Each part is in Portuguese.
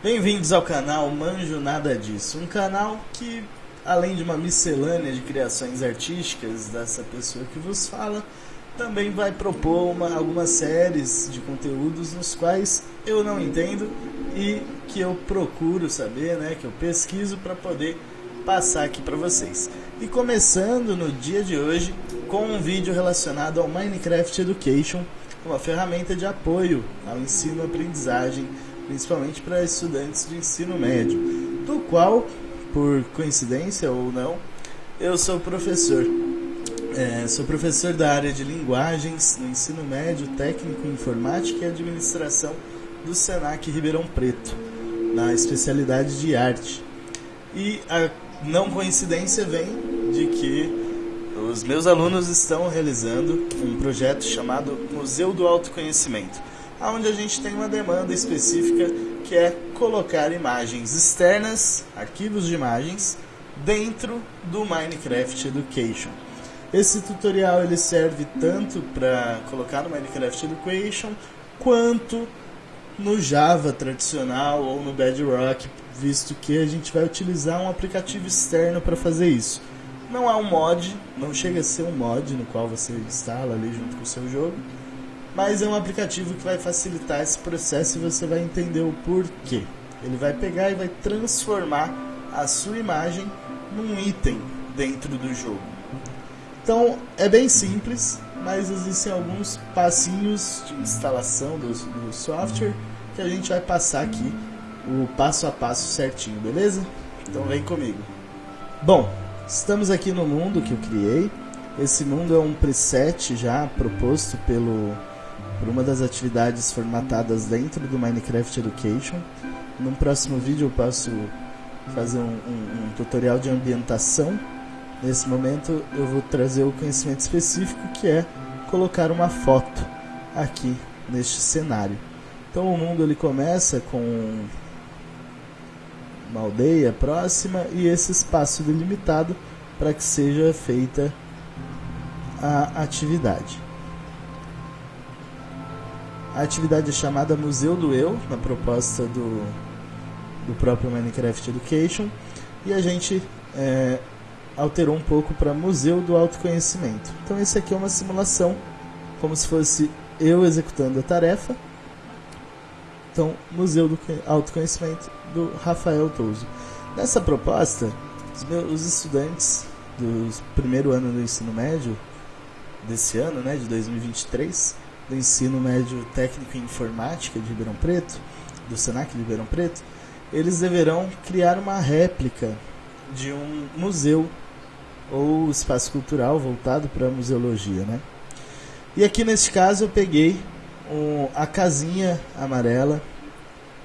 Bem-vindos ao canal Manjo Nada Disso, um canal que, além de uma miscelânea de criações artísticas dessa pessoa que vos fala, também vai propor uma, algumas séries de conteúdos nos quais eu não entendo e que eu procuro saber, né, que eu pesquiso para poder passar aqui para vocês. E começando no dia de hoje com um vídeo relacionado ao Minecraft Education, uma ferramenta de apoio ao ensino-aprendizagem, principalmente para estudantes de ensino médio, do qual, por coincidência ou não, eu sou professor. É, sou professor da área de linguagens no ensino médio, técnico informática e administração do Senac Ribeirão Preto, na especialidade de arte. E a não coincidência vem de que os meus alunos estão realizando um projeto chamado Museu do Autoconhecimento, onde a gente tem uma demanda específica que é colocar imagens externas, arquivos de imagens, dentro do Minecraft Education. Esse tutorial ele serve tanto para colocar no Minecraft Education quanto no Java tradicional ou no Bedrock, visto que a gente vai utilizar um aplicativo externo para fazer isso. Não é um mod, não chega a ser um mod no qual você instala ali junto com o seu jogo, mas é um aplicativo que vai facilitar esse processo e você vai entender o porquê. Ele vai pegar e vai transformar a sua imagem num item dentro do jogo. Então é bem simples, mas existem alguns passinhos de instalação do, do software que a gente vai passar aqui o passo a passo certinho, beleza? Então vem comigo. Bom, estamos aqui no mundo que eu criei. Esse mundo é um preset já proposto pelo por uma das atividades formatadas dentro do Minecraft Education. Num próximo vídeo eu posso fazer um, um, um tutorial de ambientação. Nesse momento eu vou trazer o conhecimento específico que é colocar uma foto aqui neste cenário. Então o mundo ele começa com uma aldeia próxima e esse espaço delimitado para que seja feita a atividade. A atividade é chamada Museu do Eu, na proposta do, do próprio Minecraft Education, e a gente é, alterou um pouco para Museu do Autoconhecimento. Então, esse aqui é uma simulação, como se fosse eu executando a tarefa. Então, Museu do Autoconhecimento do Rafael Touso. Nessa proposta, os, meus, os estudantes do primeiro ano do ensino médio, desse ano, né, de 2023, do ensino médio técnico em informática de Ribeirão Preto, do Senac de Ribeirão Preto, eles deverão criar uma réplica de um museu ou espaço cultural voltado para a museologia, né? E aqui neste caso eu peguei um, a casinha amarela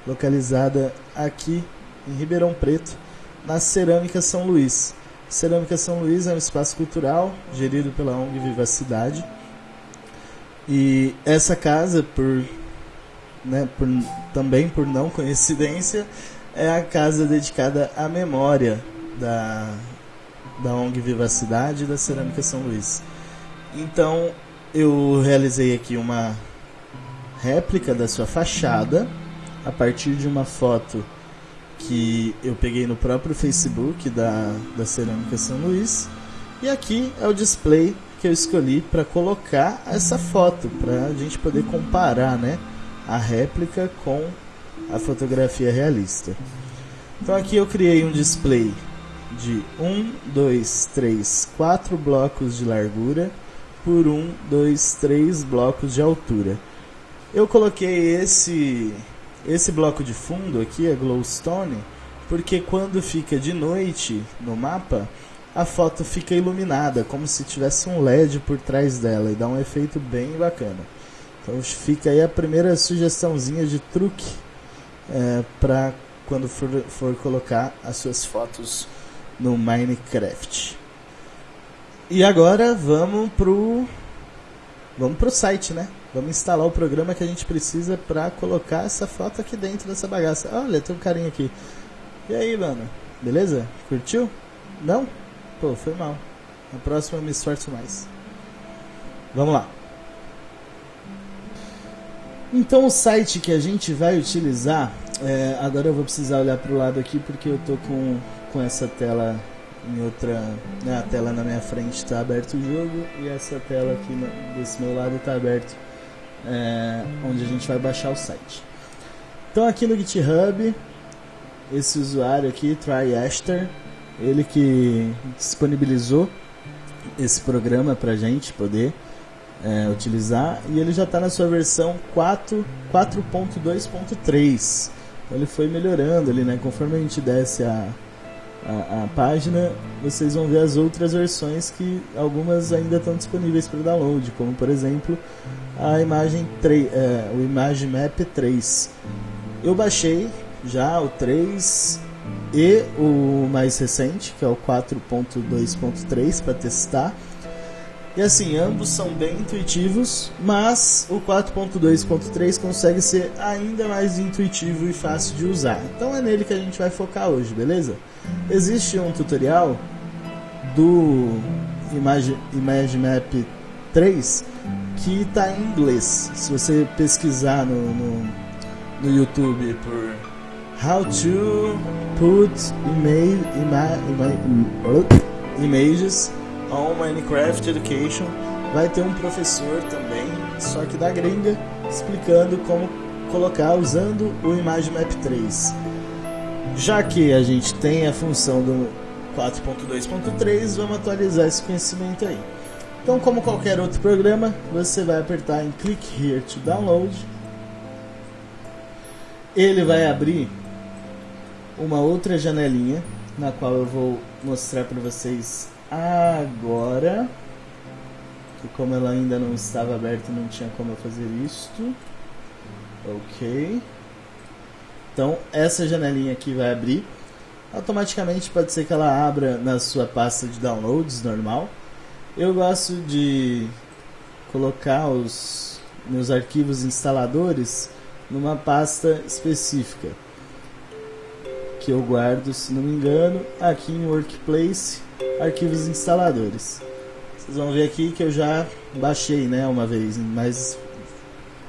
localizada aqui em Ribeirão Preto, na Cerâmica São Luís. Cerâmica São Luís é um espaço cultural gerido pela ONG Vivacidade. E essa casa, por, né, por, também por não coincidência, é a casa dedicada à memória da, da ONG Vivacidade e da Cerâmica São Luís. Então, eu realizei aqui uma réplica da sua fachada a partir de uma foto que eu peguei no próprio Facebook da, da Cerâmica São Luís. E aqui é o display que eu escolhi para colocar essa foto, para a gente poder comparar né, a réplica com a fotografia realista. Então aqui eu criei um display de 1, 2, 3, 4 blocos de largura por 1, 2, 3 blocos de altura. Eu coloquei esse esse bloco de fundo aqui é glowstone, porque quando fica de noite no mapa, a foto fica iluminada, como se tivesse um LED por trás dela e dá um efeito bem bacana. Então fica aí a primeira sugestãozinha de truque é, para quando for, for colocar as suas fotos no Minecraft. E agora vamos pro vamos pro site, né? Vamos instalar o programa que a gente precisa para colocar essa foto aqui dentro dessa bagaça. Olha, tem um carinha aqui. E aí, mano? Beleza? Curtiu? Não? Pô, foi mal. Na próxima eu me esforço mais. Vamos lá. Então o site que a gente vai utilizar É, agora eu vou precisar olhar para o lado aqui porque eu tô com, com essa tela em outra. Né, a tela na minha frente está aberto o jogo e essa tela aqui no, desse meu lado está aberto é, onde a gente vai baixar o site. Então aqui no GitHub, esse usuário aqui, TryAster, ele que disponibilizou esse programa para gente poder é, utilizar e ele já está na sua versão 4.2.3. Então ele foi melhorando ali, né? Conforme a gente desce a, a, a, página, vocês vão ver as outras versões que algumas ainda estão disponíveis para download, como por exemplo a imagem 3, é, o Image Map 3. Eu baixei já o 3 e o mais recente, que é o 4.2.3 para testar. E assim, ambos são bem intuitivos, mas o 4.2.3 consegue ser ainda mais intuitivo e fácil de usar. Então é nele que a gente vai focar hoje, beleza? Existe um tutorial do Image, Image Map 3 que está em inglês. Se você pesquisar no, no, no YouTube por How to Put image, ima, ima, Images on Minecraft Education, vai ter um professor também, só que da gringa, explicando como colocar usando o Image Map 3. Já que a gente tem a função do 4.2.3, vamos atualizar esse conhecimento aí. Então, como qualquer outro programa, você vai apertar em Click Here to Download. Ele vai abrir uma outra janelinha, na qual eu vou mostrar para vocês agora. Que como ela ainda não estava aberta, não tinha como eu fazer isto. Ok. Então, essa janelinha aqui vai abrir. Automaticamente pode ser que ela abra na sua pasta de downloads normal eu gosto de colocar os meus arquivos instaladores numa pasta específica que eu guardo, se não me engano, aqui em Workplace, arquivos instaladores. Vocês vão ver aqui que eu já baixei, né, uma vez, mas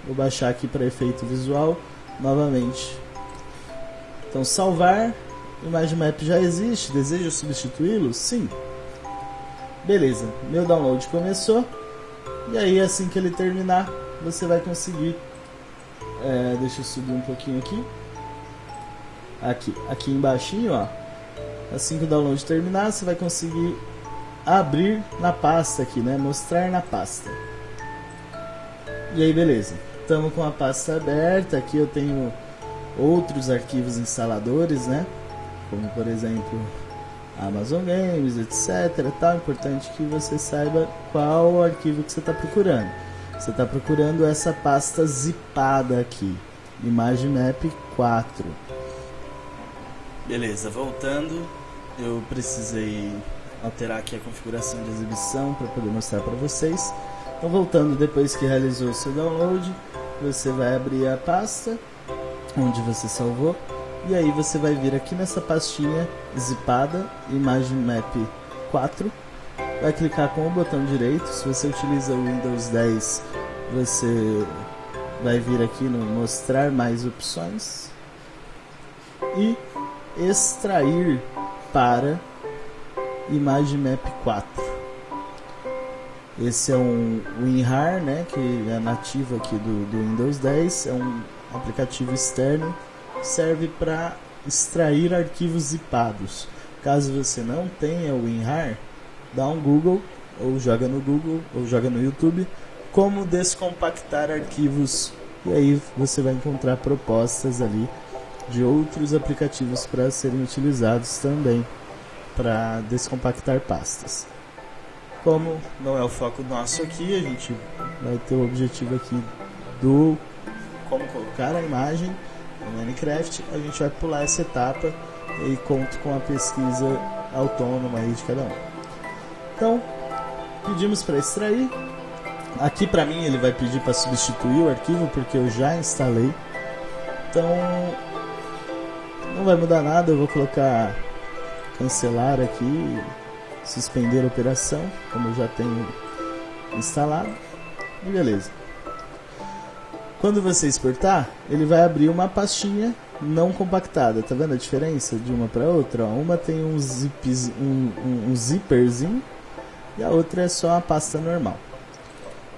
vou baixar aqui para efeito visual novamente. Então salvar, Image Map já existe, desejo substituí-lo? Sim. Beleza, meu download começou. E aí assim que ele terminar, você vai conseguir. É, deixa eu subir um pouquinho aqui. Aqui, aqui embaixo, ó. Assim que o download terminar, você vai conseguir abrir na pasta aqui, né? Mostrar na pasta. E aí, beleza. Estamos com a pasta aberta. Aqui eu tenho outros arquivos instaladores, né? Como por exemplo Amazon Games, etc. Tá importante que você saiba qual arquivo que você está procurando. Você está procurando essa pasta zipada aqui, Image Map 4. Beleza, voltando, eu precisei alterar aqui a configuração de exibição para poder mostrar para vocês. Então, voltando depois que realizou o seu download, você vai abrir a pasta onde você salvou e aí você vai vir aqui nessa pastinha zipada, Imagem Map 4. Vai clicar com o botão direito. Se você utiliza o Windows 10, você vai vir aqui no mostrar mais opções e extrair para Imagem Map 4. Esse é um WinRAR, né, que é nativo aqui do, do Windows 10, é um aplicativo externo serve para extrair arquivos zipados. Caso você não tenha o WinRAR, dá um Google ou joga no Google ou joga no YouTube como descompactar arquivos e aí você vai encontrar propostas ali de outros aplicativos para serem utilizados também para descompactar pastas. Como não é o foco nosso aqui, a gente vai ter o objetivo aqui do como colocar a imagem no Minecraft, a gente vai pular essa etapa e conto com a pesquisa autônoma aí de cada um. Então, pedimos para extrair. Aqui para mim ele vai pedir para substituir o arquivo porque eu já instalei. Então, não vai mudar nada, eu vou colocar cancelar aqui, suspender a operação, como eu já tenho instalado. E beleza. Quando você exportar, ele vai abrir uma pastinha não compactada. Tá vendo a diferença de uma para outra? Uma tem um, zips, um, um, um zipperzinho e a outra é só uma pasta normal.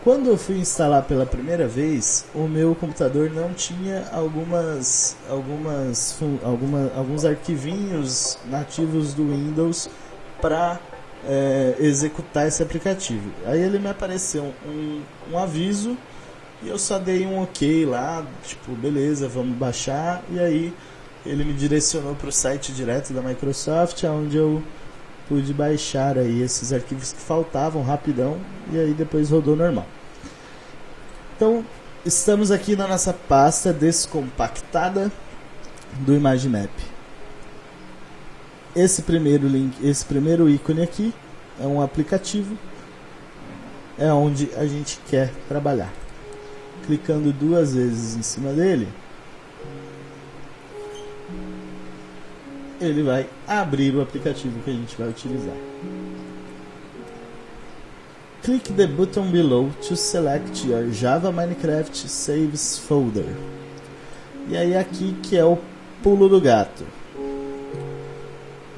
Quando eu fui instalar pela primeira vez, o meu computador não tinha algumas, algumas, alguma, alguns arquivinhos nativos do Windows para é, executar esse aplicativo. Aí ele me apareceu um, um aviso e eu só dei um ok lá, tipo, beleza, vamos baixar. E aí ele me direcionou para o site direto da Microsoft, onde eu pude baixar aí esses arquivos que faltavam rapidão e aí depois rodou normal. Então, estamos aqui na nossa pasta descompactada do ImageMap. Esse primeiro link, esse primeiro ícone aqui é um aplicativo é onde a gente quer trabalhar. Clicando duas vezes em cima dele, ele vai abrir o aplicativo que a gente vai utilizar. Click the button below to select your Java Minecraft Saves folder. E aí aqui que é o pulo do gato.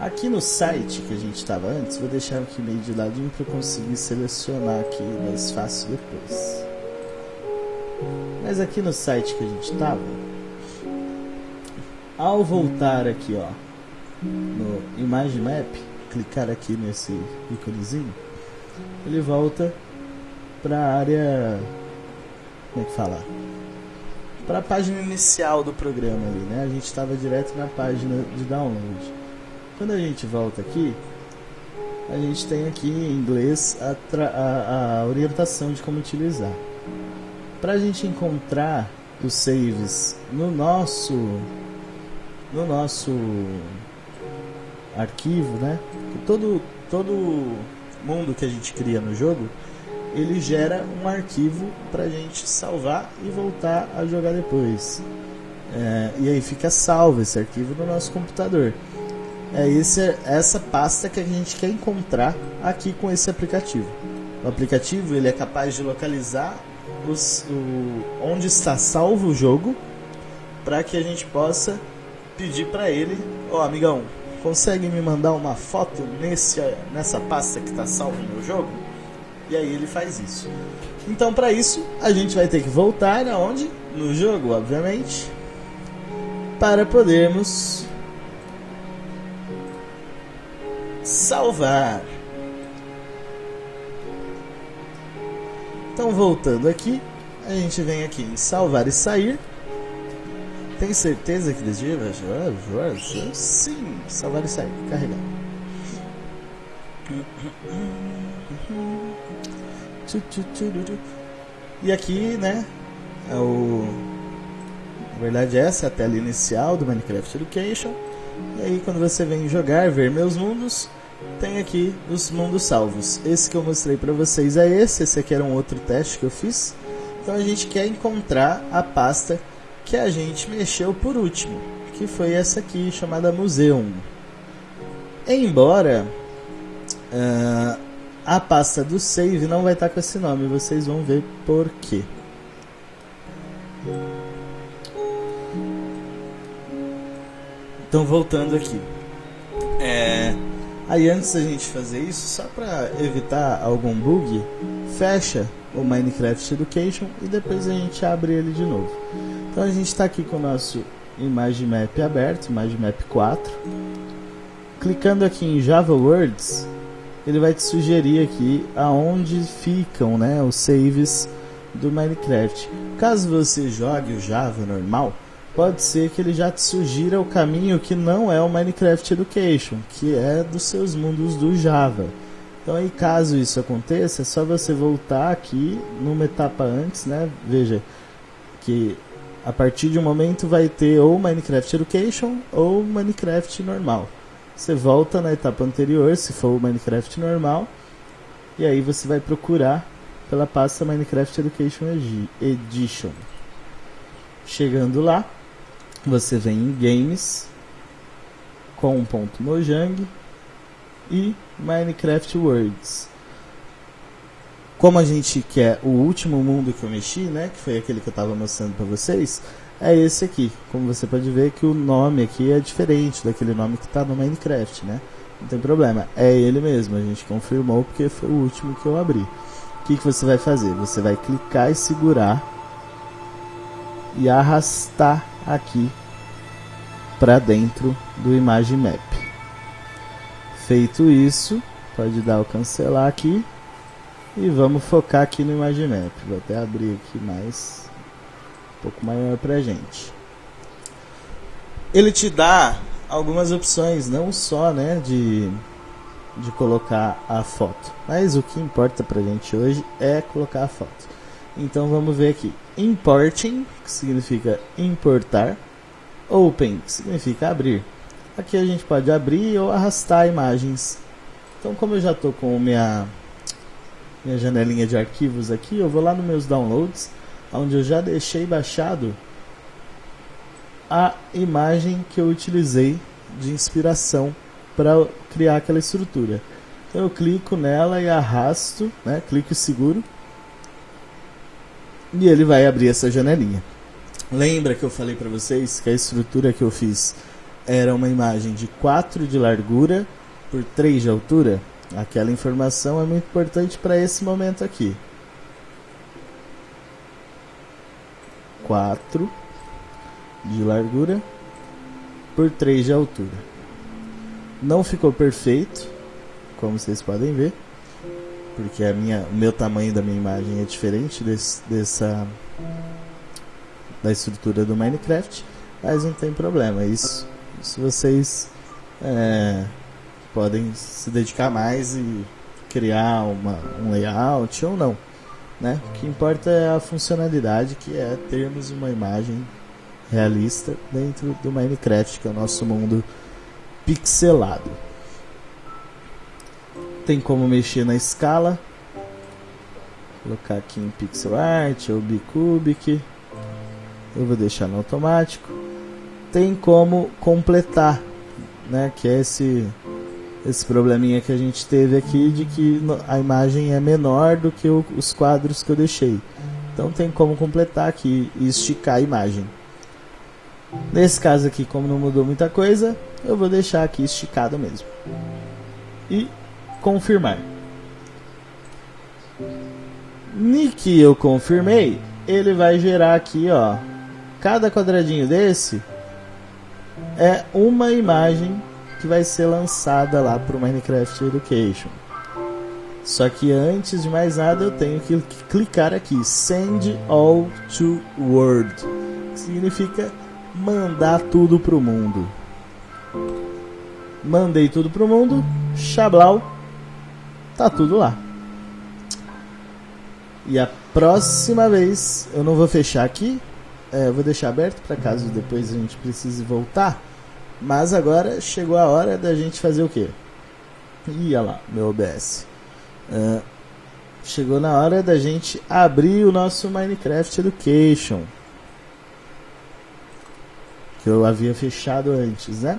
Aqui no site que a gente estava antes, vou deixar aqui meio de ladinho para eu conseguir selecionar aqui mais fácil depois. Mas aqui no site que a gente estava, ao voltar aqui ó, no Image Map, clicar aqui nesse íconezinho, ele volta para a área, como é que fala? Para a página inicial do programa ali, né? A gente estava direto na página de download. Quando a gente volta aqui, a gente tem aqui em inglês a, a, a orientação de como utilizar. Para a gente encontrar os saves no nosso no nosso arquivo, né? Todo todo mundo que a gente cria no jogo, ele gera um arquivo para a gente salvar e voltar a jogar depois. É, e aí fica salvo esse arquivo no nosso computador. É esse, essa pasta que a gente quer encontrar aqui com esse aplicativo. O aplicativo ele é capaz de localizar os, o, onde está salvo o jogo para que a gente possa pedir para ele, ó oh, amigão, consegue me mandar uma foto nesse, nessa pasta que está salvo no meu jogo? E aí ele faz isso. Então para isso a gente vai ter que voltar aonde? No jogo, obviamente, para podermos salvar. Então voltando aqui, a gente vem aqui em salvar e sair. Tem certeza que desvia? Sim, salvar e sair, carregar. E aqui, né, é o na verdade essa é a tela inicial do Minecraft Education. E aí quando você vem jogar, ver meus mundos, tem aqui os mundos salvos. Esse que eu mostrei para vocês é esse, esse aqui era um outro teste que eu fiz. Então a gente quer encontrar a pasta que a gente mexeu por último, que foi essa aqui chamada Museum. Embora uh, a pasta do save não vai estar com esse nome, vocês vão ver por quê. Então voltando aqui. É, aí antes da gente fazer isso, só para evitar algum bug, fecha o Minecraft Education e depois a gente abre ele de novo. Então a gente está aqui com o nosso Image Map aberto, Image Map 4. Clicando aqui em Java Words, ele vai te sugerir aqui aonde ficam né, os saves do Minecraft. Caso você jogue o Java normal, pode ser que ele já te sugira o caminho que não é o Minecraft Education, que é dos seus mundos do Java. Então aí caso isso aconteça, é só você voltar aqui numa etapa antes, né? Veja que a partir de um momento vai ter ou Minecraft Education ou Minecraft normal. Você volta na etapa anterior, se for o Minecraft normal, e aí você vai procurar pela pasta Minecraft Education Edition. Chegando lá, você vem em Games com um ponto Mojang e Minecraft Worlds. Como a gente quer o último mundo que eu mexi, né, que foi aquele que eu estava mostrando para vocês, é esse aqui. Como você pode ver que o nome aqui é diferente daquele nome que está no Minecraft, né? Não tem problema, é ele mesmo, a gente confirmou porque foi o último que eu abri. O que, que você vai fazer? Você vai clicar e segurar e arrastar aqui para dentro do Image Map. Feito isso, pode dar o cancelar aqui e vamos focar aqui no Image Map. Vou até abrir aqui mais um pouco maior pra gente. Ele te dá algumas opções, não só, né, de de colocar a foto, mas o que importa pra gente hoje é colocar a foto. Então vamos ver aqui. Importing, que significa importar. Open, que significa abrir. Aqui a gente pode abrir ou arrastar imagens. Então como eu já estou com minha minha janelinha de arquivos aqui, eu vou lá nos meus downloads, onde eu já deixei baixado a imagem que eu utilizei de inspiração para criar aquela estrutura. Então eu clico nela e arrasto, né? clico seguro, e ele vai abrir essa janelinha. Lembra que eu falei para vocês que a estrutura que eu fiz era uma imagem de 4 de largura por 3 de altura? Aquela informação é muito importante para esse momento aqui. 4 de largura por 3 de altura. Não ficou perfeito, como vocês podem ver, porque a minha, o meu tamanho da minha imagem é diferente desse, dessa da estrutura do Minecraft, mas não tem problema. Isso, isso vocês é, podem se dedicar mais e criar uma, um layout ou não. Né? O que importa é a funcionalidade, que é termos uma imagem realista dentro do Minecraft, que é o nosso mundo pixelado. Tem como mexer na escala. Colocar aqui em pixel art ou bicubic. Eu vou deixar no automático. Tem como completar, né? Que é esse esse probleminha que a gente teve aqui de que a imagem é menor do que o, os quadros que eu deixei. Então tem como completar aqui e esticar a imagem. Nesse caso aqui, como não mudou muita coisa, eu vou deixar aqui esticado mesmo. E confirmar. Nick eu confirmei, ele vai gerar aqui, ó. Cada quadradinho desse é uma imagem que vai ser lançada lá para o Minecraft Education. Só que antes de mais nada eu tenho que clicar aqui Send All to World, que significa mandar tudo pro mundo. Mandei tudo pro mundo, Xablau, tá tudo lá. E a próxima vez eu não vou fechar aqui, é, vou deixar aberto para caso depois a gente precise voltar. Mas agora chegou a hora da gente fazer o quê? Ia lá, meu OBS. Uh, chegou na hora da gente abrir o nosso Minecraft Education. Que eu havia fechado antes, né?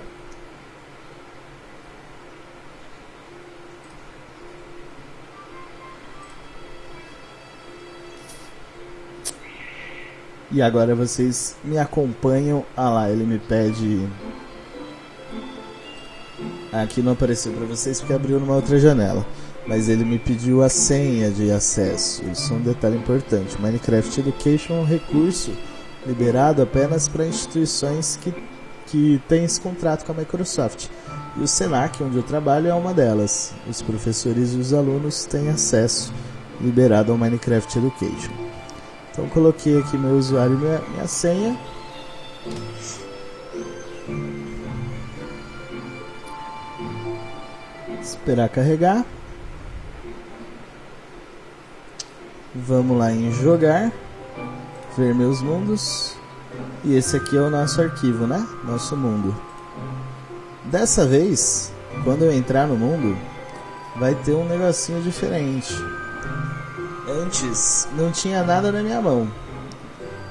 E agora vocês me acompanham. Ah lá, ele me pede Aqui não apareceu para vocês porque abriu numa outra janela. Mas ele me pediu a senha de acesso. Isso é um detalhe importante. Minecraft Education é um recurso liberado apenas para instituições que, que têm esse contrato com a Microsoft. E o Senac, onde eu trabalho, é uma delas. Os professores e os alunos têm acesso liberado ao Minecraft Education. Então coloquei aqui meu usuário e minha, minha senha. Esperar carregar. Vamos lá em jogar. Ver meus mundos. E esse aqui é o nosso arquivo, né? Nosso mundo. Dessa vez, quando eu entrar no mundo, vai ter um negocinho diferente. Antes, não tinha nada na minha mão.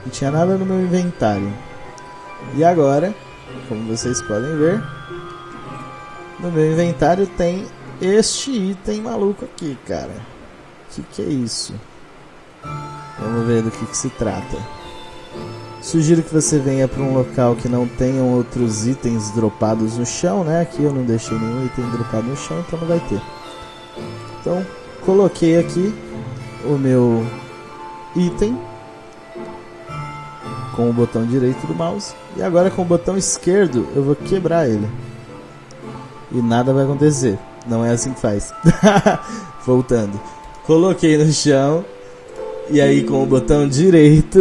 Não tinha nada no meu inventário. E agora, como vocês podem ver, no meu inventário tem este item maluco aqui, cara. O que, que é isso? Vamos ver do que, que se trata. Sugiro que você venha para um local que não tenham outros itens dropados no chão, né? Aqui eu não deixei nenhum item dropado no chão, então não vai ter. Então, coloquei aqui o meu item com o botão direito do mouse e agora com o botão esquerdo eu vou quebrar ele. E nada vai acontecer. Não é assim que faz. Voltando. Coloquei no chão e aí com o botão direito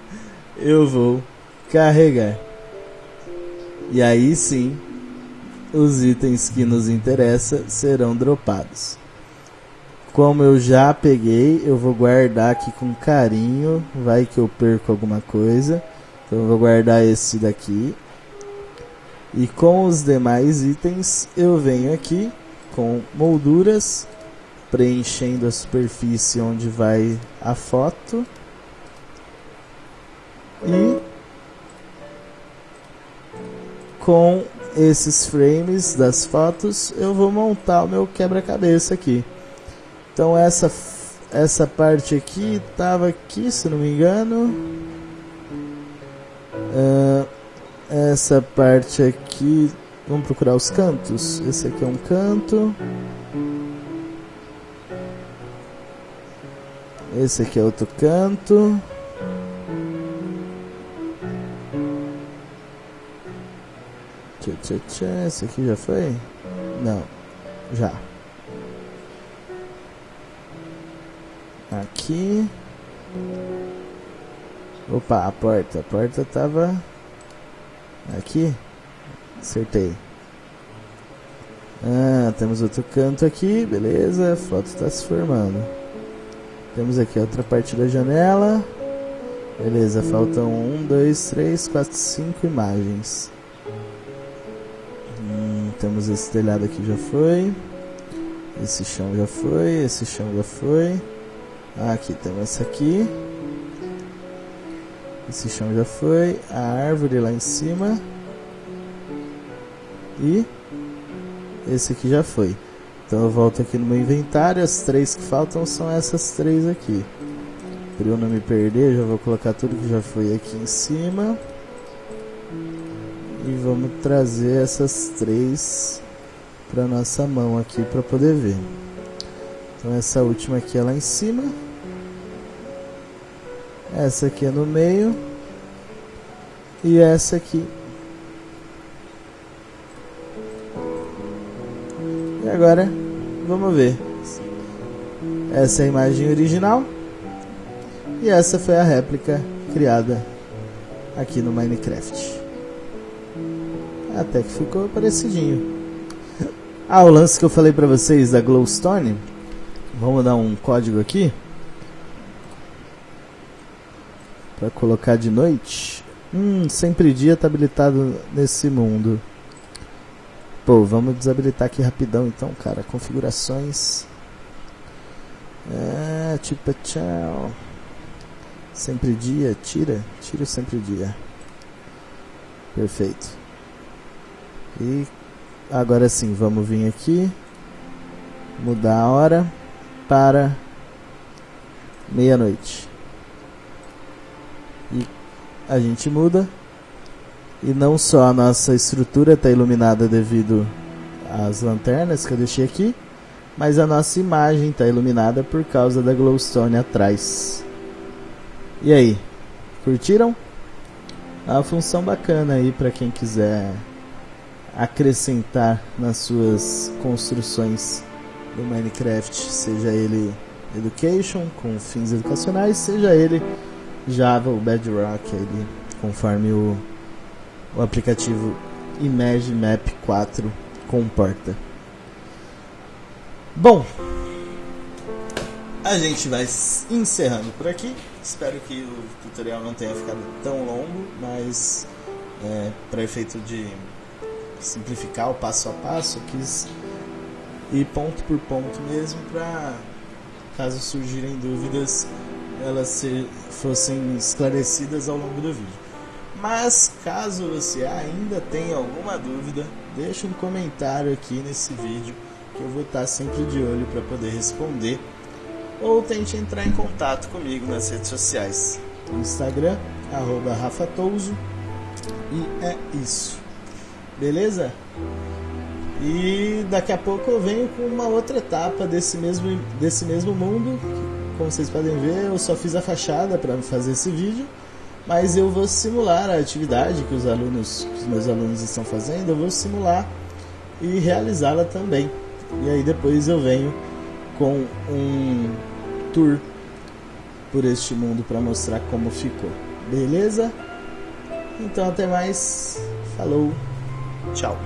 eu vou carregar. E aí sim, os itens que nos interessam serão dropados. Como eu já peguei, eu vou guardar aqui com carinho. Vai que eu perco alguma coisa. Então eu vou guardar esse daqui. E com os demais itens, eu venho aqui com molduras, preenchendo a superfície onde vai a foto. E com esses frames das fotos, eu vou montar o meu quebra-cabeça aqui. Então essa essa parte aqui tava aqui, se não me engano. Uh, essa parte aqui, vamos procurar os cantos. Esse aqui é um canto. Esse aqui é outro canto. Tchê, tchê, tchê. Esse aqui já foi? Não, já. Aqui. Opa, a porta. A porta tava aqui. Acertei. Ah, temos outro canto aqui, beleza. A foto está se formando. Temos aqui outra parte da janela. Beleza, faltam um, dois, três, quatro, cinco imagens. Hum, temos esse telhado aqui já foi. Esse chão já foi, esse chão já foi. Aqui temos essa aqui. Esse chão já foi. A árvore lá em cima. E esse aqui já foi. Então eu volto aqui no meu inventário. As três que faltam são essas três aqui. Para eu não me perder, já vou colocar tudo que já foi aqui em cima. E vamos trazer essas três para nossa mão aqui para poder ver. Então essa última aqui é lá em cima. Essa aqui é no meio. E essa aqui. E agora, vamos ver. Essa é a imagem original. E essa foi a réplica criada aqui no Minecraft. Até que ficou parecidinho. Ah, o lance que eu falei pra vocês da Glowstone. Vamos dar um código aqui. Para colocar de noite. Hum, sempre dia tá habilitado nesse mundo. Pô, vamos desabilitar aqui rapidão então, cara. Configurações. É, tipo, tchau. Sempre dia, tira. Tira sempre dia. Perfeito. E agora sim, vamos vir aqui. Mudar a hora para meia-noite e a gente muda e não só a nossa estrutura está iluminada devido às lanternas que eu deixei aqui, mas a nossa imagem está iluminada por causa da glowstone atrás. E aí, curtiram? É uma função bacana aí para quem quiser acrescentar nas suas construções do Minecraft, seja ele education com fins educacionais, seja ele Java, o Bedrock, ele, conforme o, o aplicativo Image Map 4 comporta. Bom, a gente vai encerrando por aqui. Espero que o tutorial não tenha ficado tão longo, mas é, para efeito de simplificar o passo a passo, eu quis ir ponto por ponto mesmo para caso surgirem dúvidas elas se, fossem esclarecidas ao longo do vídeo. Mas caso você ainda tenha alguma dúvida, deixe um comentário aqui nesse vídeo que eu vou estar sempre de olho para poder responder. Ou tente entrar em contato comigo nas redes sociais, Instagram, arroba. E é isso. Beleza? E daqui a pouco eu venho com uma outra etapa desse mesmo, desse mesmo mundo. Como vocês podem ver, eu só fiz a fachada para fazer esse vídeo, mas eu vou simular a atividade que os alunos, que os meus alunos estão fazendo, eu vou simular e realizá-la também. E aí depois eu venho com um tour por este mundo para mostrar como ficou. Beleza? Então até mais. Falou. Tchau.